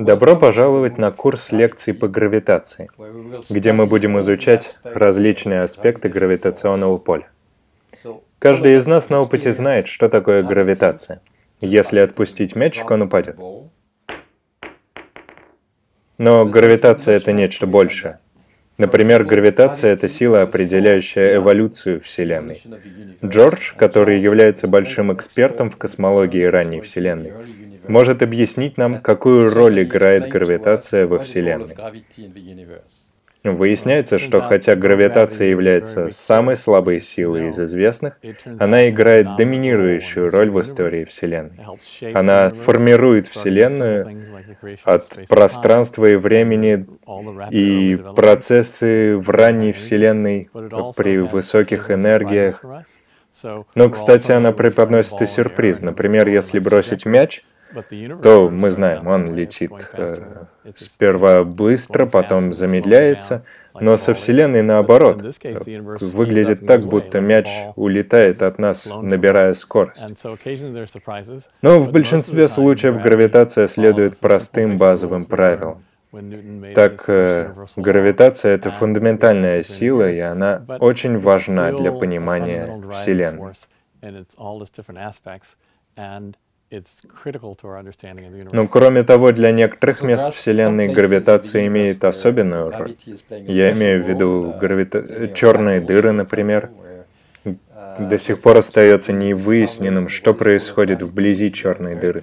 Добро пожаловать на курс лекций по гравитации, где мы будем изучать различные аспекты гравитационного поля. Каждый из нас на опыте знает, что такое гравитация. Если отпустить мячик, он упадет. Но гравитация — это нечто большее. Например, гравитация — это сила, определяющая эволюцию Вселенной. Джордж, который является большим экспертом в космологии ранней Вселенной, может объяснить нам, какую роль играет гравитация во Вселенной. Выясняется, что хотя гравитация является самой слабой силой из известных, она играет доминирующую роль в истории Вселенной. Она формирует Вселенную от пространства и времени, и процессы в ранней Вселенной при высоких энергиях. Но, кстати, она преподносит и сюрприз. Например, если бросить мяч, то мы знаем, он летит э, сперва быстро, потом замедляется, но со Вселенной наоборот. Выглядит так, будто мяч улетает от нас, набирая скорость. Но в большинстве случаев гравитация следует простым базовым правилам. Так, э, гравитация — это фундаментальная сила, и она очень важна для понимания Вселенной. Но кроме того, для некоторых мест Вселенной гравитация имеет особенную роль. Я имею в виду гравита... черные дыры, например. До сих пор остается невыясненным, что происходит вблизи черной дыры.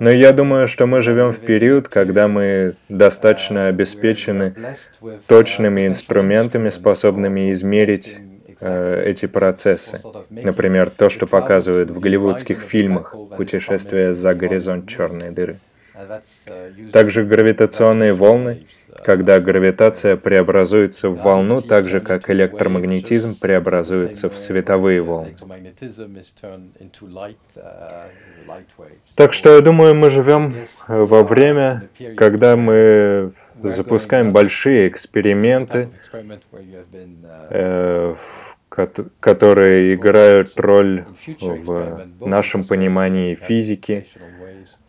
Но я думаю, что мы живем в период, когда мы достаточно обеспечены точными инструментами, способными измерить Э, эти процессы. Например, то, что показывают в голливудских фильмах «Путешествие за горизонт черной дыры». Также гравитационные волны, когда гравитация преобразуется в волну, так же как электромагнетизм преобразуется в световые волны. Так что я думаю, мы живем во время, когда мы запускаем большие эксперименты, э, которые играют роль в нашем понимании физики,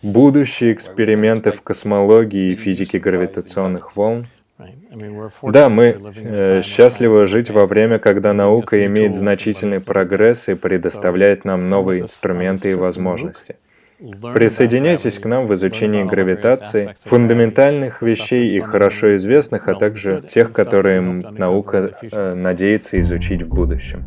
будущие эксперименты в космологии и физике гравитационных волн. Да, мы э, счастливы жить во время, когда наука имеет значительный прогресс и предоставляет нам новые инструменты и возможности. Присоединяйтесь к нам в изучении гравитации, фундаментальных вещей и хорошо известных, а также тех, которые наука э, надеется изучить в будущем.